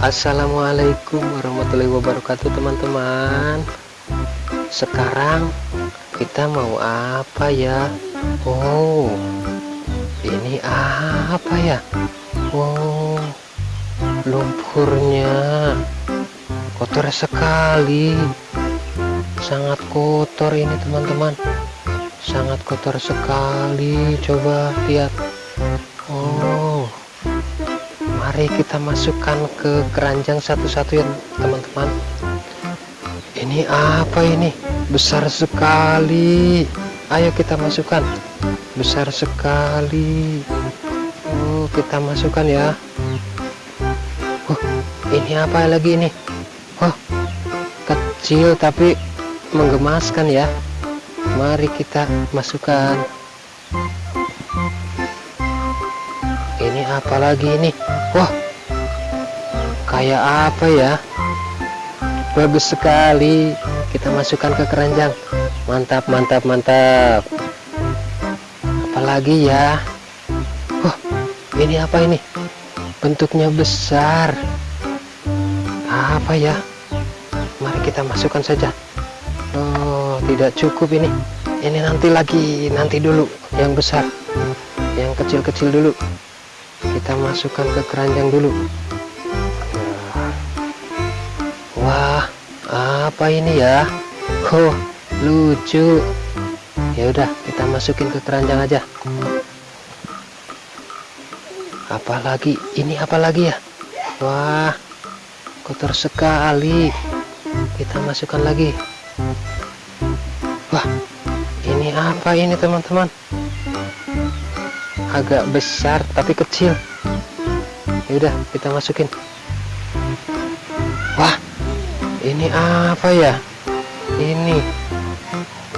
Assalamualaikum warahmatullahi wabarakatuh teman-teman. Sekarang kita mau apa ya? Oh ini apa ya? Oh lumpurnya kotor sekali. Sangat kotor ini teman-teman. Sangat kotor sekali. Coba lihat mari kita masukkan ke keranjang satu-satu ya teman-teman. Ini apa ini? Besar sekali. Ayo kita masukkan. Besar sekali. Oh kita masukkan ya. Oh ini apa lagi ini? Oh kecil tapi menggemaskan ya. Mari kita masukkan apa lagi ini? Wah kayak apa ya? Bagus sekali. Kita masukkan ke keranjang. Mantap mantap mantap. Apalagi ya? Wah ini apa ini? Bentuknya besar. Apa ya? Mari kita masukkan saja. Oh tidak cukup ini. Ini nanti lagi nanti dulu yang besar. Yang kecil-kecil dulu kita masukkan ke keranjang dulu. Wah apa ini ya? Oh lucu. Ya udah kita masukin ke keranjang aja. Apalagi ini apalagi ya? Wah kotor sekali. Kita masukkan lagi. Wah ini apa ini teman-teman agak besar tapi kecil. Ya udah kita masukin. Wah ini apa ya? Ini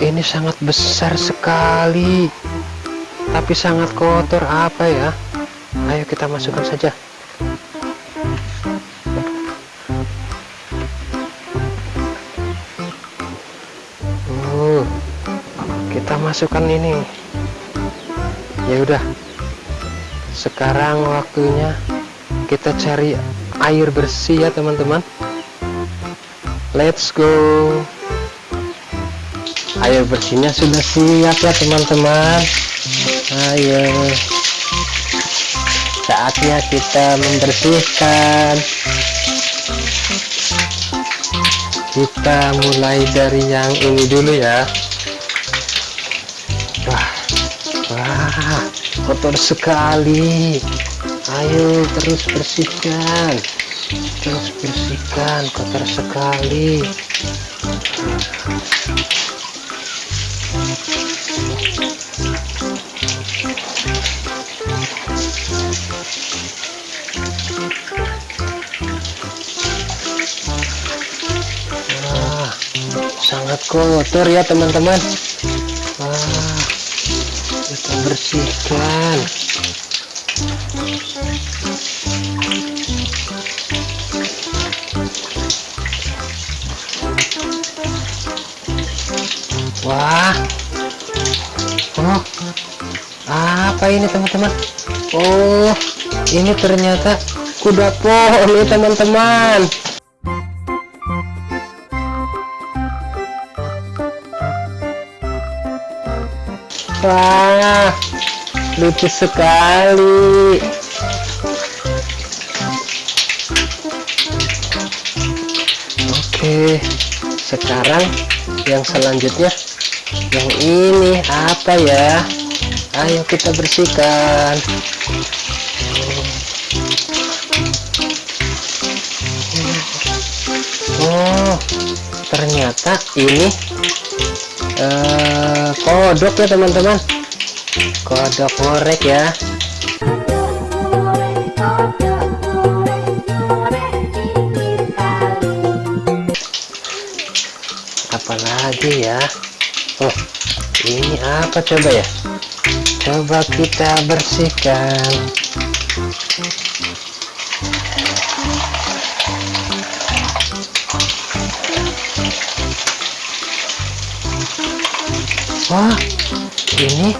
ini sangat besar sekali. Tapi sangat kotor apa ya? Ayo kita masukkan saja. Uh, kita masukkan ini. Ya udah sekarang waktunya kita cari air bersih ya teman-teman. Let's go. Air bersihnya sudah siap ya teman-teman. Ayo. Saatnya kita membersihkan. Kita mulai dari yang ini dulu ya. Wah wah kotor sekali. Ayo terus bersihkan. Terus bersihkan kotor sekali. Wah, sangat kotor ya teman-teman bersihkan Wah. Oh. Apa ini teman-teman? Oh ini ternyata kuda poni teman-teman Wah lucu sekali. Oke sekarang yang selanjutnya yang ini apa ya? Ayo kita bersihkan. Oh ternyata ini eh, kodok ya teman-teman. Kodok ngorek ya. Apalagi ya? Oh ini apa coba ya? Coba kita bersihkan Wah ini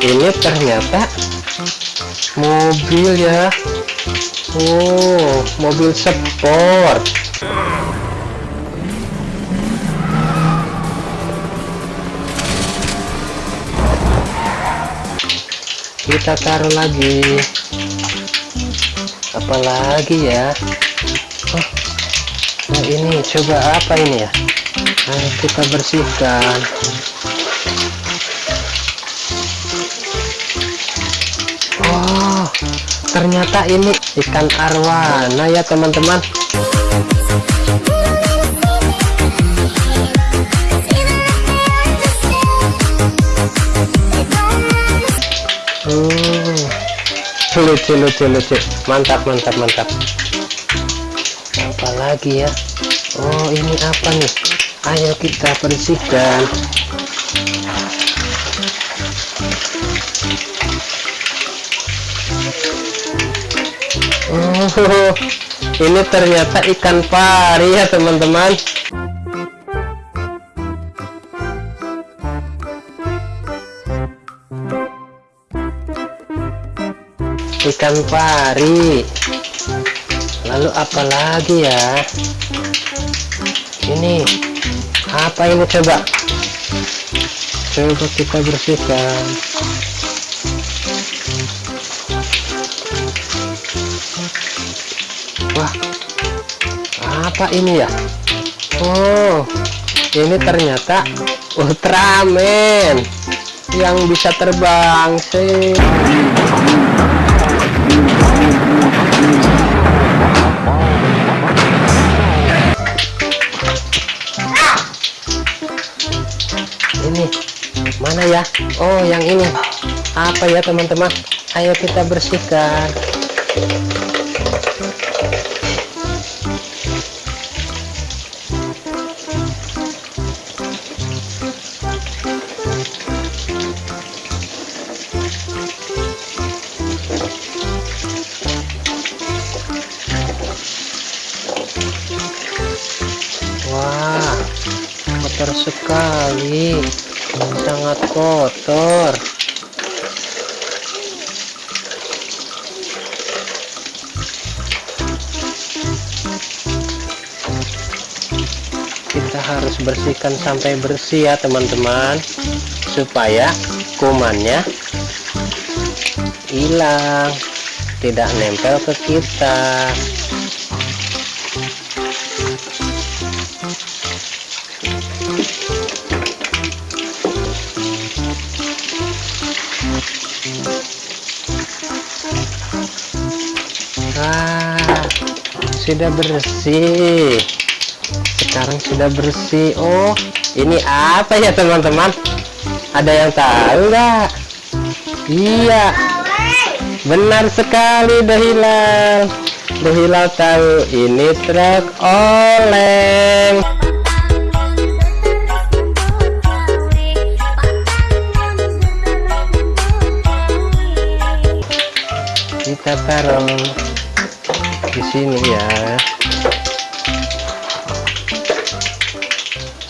ini ternyata mobil ya Oh, mobil sport. Kita taruh lagi. Apalagi ya? Oh, oh ini coba apa ini ya? Ayo kita bersihkan. Oh, ternyata ini ikan arwana ya teman-teman. Hmm, lucu lucu lucu, mantap mantap mantap. Apa lagi ya? Oh ini apa nih? Ayo kita bersihkan. ini ternyata ikan pari ya teman-teman. Ikan pari. Lalu apa lagi ya? Ini apa ini coba? Coba kita bersihkan. Wah, apa ini ya? Oh, ini ternyata Ultraman yang bisa terbang sih. Ini mana ya? Oh, yang ini. Apa ya, teman-teman? Ayo kita bersihkan. Wah, kotor sekali. Sangat kotor. Harus bersihkan sampai bersih ya, teman-teman. Supaya kumannya hilang, tidak nempel ke kita. Ah, sudah bersih. Sekarang sudah bersih. Oh, ini apa ya teman-teman? Ada yang tahu nggak? Iya, benar sekali Dahilal. Dahilal tahu ini truk oleng. Kita taruh di sini ya.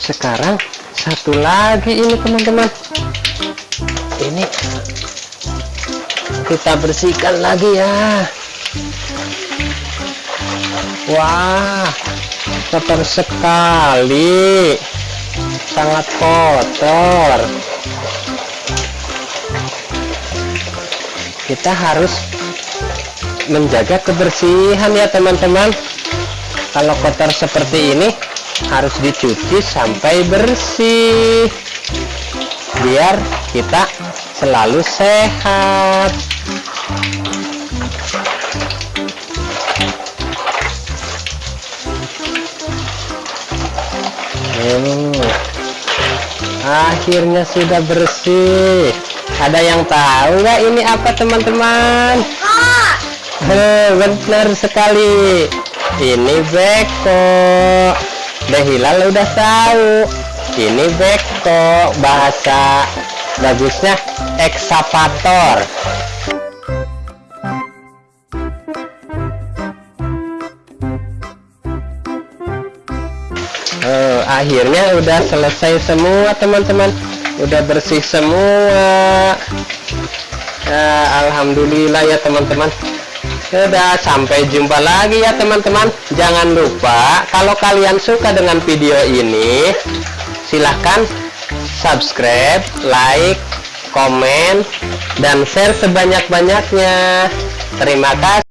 Sekarang satu lagi ini teman-teman. Ini kita bersihkan lagi ya. Wah, kotor sekali. Sangat kotor. Kita harus menjaga kebersihan ya teman-teman kalau kotor seperti ini harus dicuci sampai bersih. Biar kita selalu sehat. Hmm. akhirnya sudah bersih. Ada yang tahu nggak ini apa teman-teman? Benar sekali. Ini beko Dehilal udah tahu. Ini beko bahasa bagusnya ekskavator Oh, akhirnya udah selesai semua teman-teman. Udah bersih semua. Ya, Alhamdulillah ya teman-teman Sudah, sampai jumpa lagi ya teman-teman. Jangan lupa, kalau kalian suka dengan video ini, silahkan subscribe, like, komen, dan share sebanyak-banyaknya. Terima kasih.